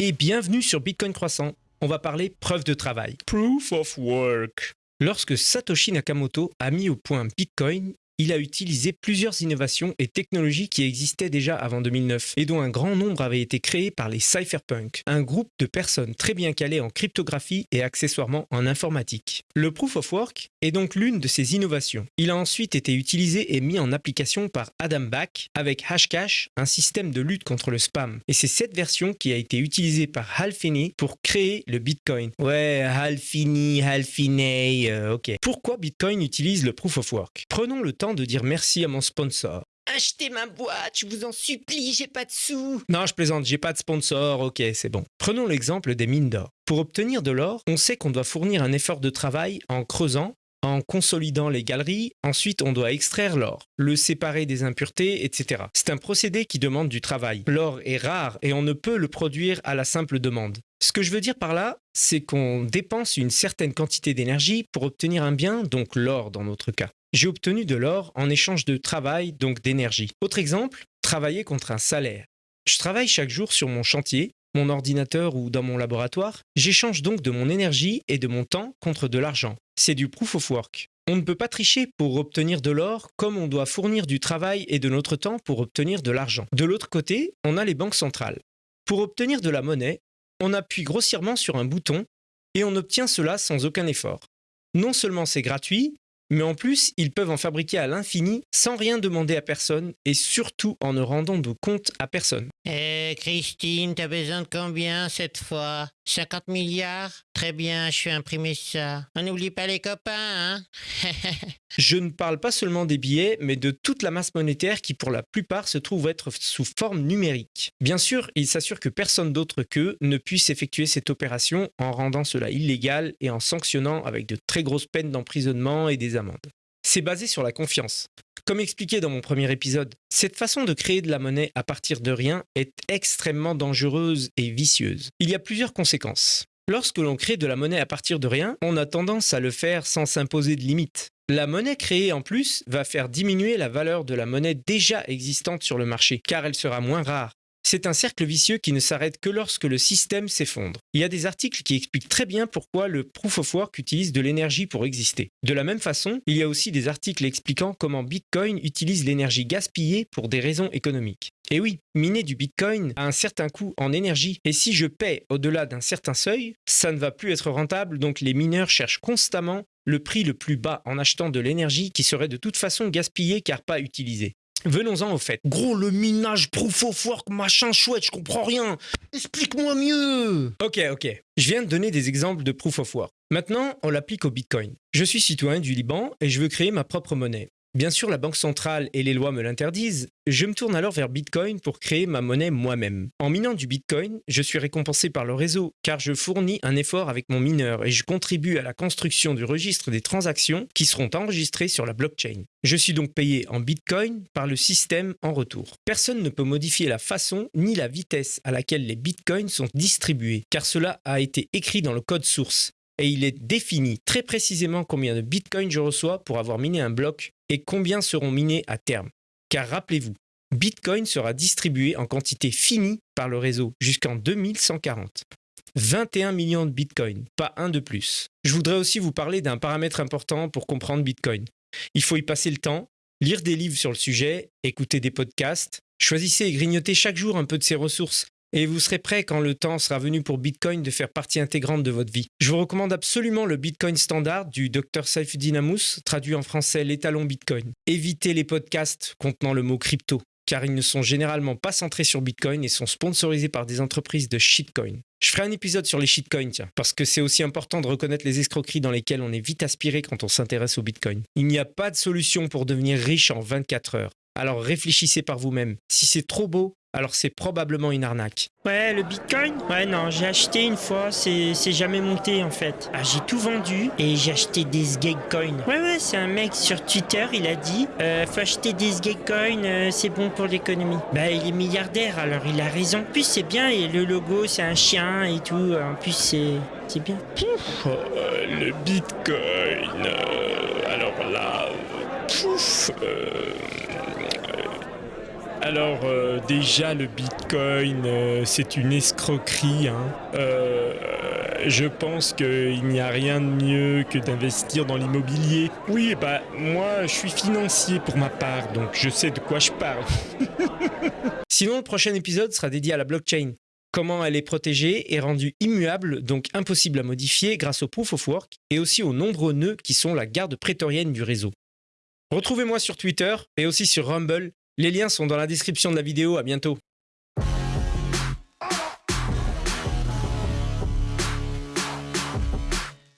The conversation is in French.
et bienvenue sur Bitcoin Croissant. On va parler preuve de travail. Proof of work. Lorsque Satoshi Nakamoto a mis au point Bitcoin, il a utilisé plusieurs innovations et technologies qui existaient déjà avant 2009 et dont un grand nombre avait été créés par les cypherpunks, un groupe de personnes très bien calées en cryptographie et accessoirement en informatique. Le proof of work est donc l'une de ces innovations. Il a ensuite été utilisé et mis en application par Adam Back avec Hashcash, un système de lutte contre le spam. Et c'est cette version qui a été utilisée par Hal Finney pour créer le Bitcoin. Ouais, Hal Finney, Hal Finney, euh, ok. Pourquoi Bitcoin utilise le proof of work? Prenons le temps de dire merci à mon sponsor. Achetez ma boîte, je vous en supplie, j'ai pas de sous. Non, je plaisante, j'ai pas de sponsor, ok, c'est bon. Prenons l'exemple des mines d'or. Pour obtenir de l'or, on sait qu'on doit fournir un effort de travail en creusant, en consolidant les galeries, ensuite on doit extraire l'or, le séparer des impuretés, etc. C'est un procédé qui demande du travail. L'or est rare et on ne peut le produire à la simple demande. Ce que je veux dire par là, c'est qu'on dépense une certaine quantité d'énergie pour obtenir un bien, donc l'or dans notre cas. J'ai obtenu de l'or en échange de travail, donc d'énergie. Autre exemple, travailler contre un salaire. Je travaille chaque jour sur mon chantier, mon ordinateur ou dans mon laboratoire. J'échange donc de mon énergie et de mon temps contre de l'argent. C'est du proof of work. On ne peut pas tricher pour obtenir de l'or comme on doit fournir du travail et de notre temps pour obtenir de l'argent. De l'autre côté, on a les banques centrales. Pour obtenir de la monnaie, on appuie grossièrement sur un bouton et on obtient cela sans aucun effort. Non seulement c'est gratuit, mais en plus, ils peuvent en fabriquer à l'infini sans rien demander à personne et surtout en ne rendant de compte à personne. Eh, Christine, t'as besoin de combien cette fois? 50 milliards? Très bien, je vais imprimer ça. On n'oublie pas les copains, hein? Je ne parle pas seulement des billets, mais de toute la masse monétaire qui pour la plupart se trouve être sous forme numérique. Bien sûr, ils s'assurent que personne d'autre qu'eux ne puisse effectuer cette opération en rendant cela illégal et en sanctionnant avec de très grosses peines d'emprisonnement et des amendes. C'est basé sur la confiance. Comme expliqué dans mon premier épisode, cette façon de créer de la monnaie à partir de rien est extrêmement dangereuse et vicieuse. Il y a plusieurs conséquences. Lorsque l'on crée de la monnaie à partir de rien, on a tendance à le faire sans s'imposer de limites. La monnaie créée en plus va faire diminuer la valeur de la monnaie déjà existante sur le marché, car elle sera moins rare, c'est un cercle vicieux qui ne s'arrête que lorsque le système s'effondre. Il y a des articles qui expliquent très bien pourquoi le proof of work utilise de l'énergie pour exister. De la même façon, il y a aussi des articles expliquant comment Bitcoin utilise l'énergie gaspillée pour des raisons économiques. Et oui, miner du Bitcoin a un certain coût en énergie, et si je paie au-delà d'un certain seuil, ça ne va plus être rentable, donc les mineurs cherchent constamment le prix le plus bas en achetant de l'énergie qui serait de toute façon gaspillée car pas utilisée. Venons-en au fait. Gros, le minage, proof of work, machin chouette, je comprends rien. Explique-moi mieux. Ok, ok. Je viens de donner des exemples de proof of work. Maintenant, on l'applique au Bitcoin. Je suis citoyen du Liban et je veux créer ma propre monnaie. Bien sûr, la Banque centrale et les lois me l'interdisent. Je me tourne alors vers Bitcoin pour créer ma monnaie moi-même. En minant du Bitcoin, je suis récompensé par le réseau car je fournis un effort avec mon mineur et je contribue à la construction du registre des transactions qui seront enregistrées sur la blockchain. Je suis donc payé en Bitcoin par le système en retour. Personne ne peut modifier la façon ni la vitesse à laquelle les Bitcoins sont distribués car cela a été écrit dans le code source et il est défini très précisément combien de bitcoins je reçois pour avoir miné un bloc et combien seront minés à terme. Car rappelez-vous, Bitcoin sera distribué en quantité finie par le réseau jusqu'en 2140. 21 millions de Bitcoin, pas un de plus. Je voudrais aussi vous parler d'un paramètre important pour comprendre Bitcoin. Il faut y passer le temps, lire des livres sur le sujet, écouter des podcasts, choisissez et grignotez chaque jour un peu de ces ressources et vous serez prêt quand le temps sera venu pour Bitcoin de faire partie intégrante de votre vie. Je vous recommande absolument le Bitcoin Standard du Dr Saifeddin Amous, traduit en français l'étalon Bitcoin. Évitez les podcasts contenant le mot crypto, car ils ne sont généralement pas centrés sur Bitcoin et sont sponsorisés par des entreprises de shitcoin. Je ferai un épisode sur les shitcoins, tiens, parce que c'est aussi important de reconnaître les escroqueries dans lesquelles on est vite aspiré quand on s'intéresse au Bitcoin. Il n'y a pas de solution pour devenir riche en 24 heures. Alors réfléchissez par vous-même. Si c'est trop beau, alors c'est probablement une arnaque. Ouais, le bitcoin? Ouais, non, j'ai acheté une fois, c'est jamais monté en fait. Ah, j'ai tout vendu et j'ai acheté des Sgagecoin. Ouais, ouais, c'est un mec sur Twitter, il a dit euh, faut acheter des Sgagecoin, euh, c'est bon pour l'économie. Bah, il est milliardaire, alors il a raison. En plus, c'est bien, et le logo, c'est un chien et tout. En plus, c'est c'est bien. Euh, le bitcoin. alors là. Pouf, Alors euh, déjà le Bitcoin, euh, c'est une escroquerie. hein. Euh, je pense qu'il n'y a rien de mieux que d'investir dans l'immobilier. Oui, bah moi je suis financier pour ma part, donc je sais de quoi je parle. Sinon, le prochain épisode sera dédié à la blockchain. Comment elle est protégée et rendue immuable, donc impossible à modifier grâce au proof of work et aussi aux nombreux nœuds qui sont la garde prétorienne du réseau. Retrouvez-moi sur Twitter et aussi sur Rumble. Les liens sont dans la description de la vidéo. À bientôt.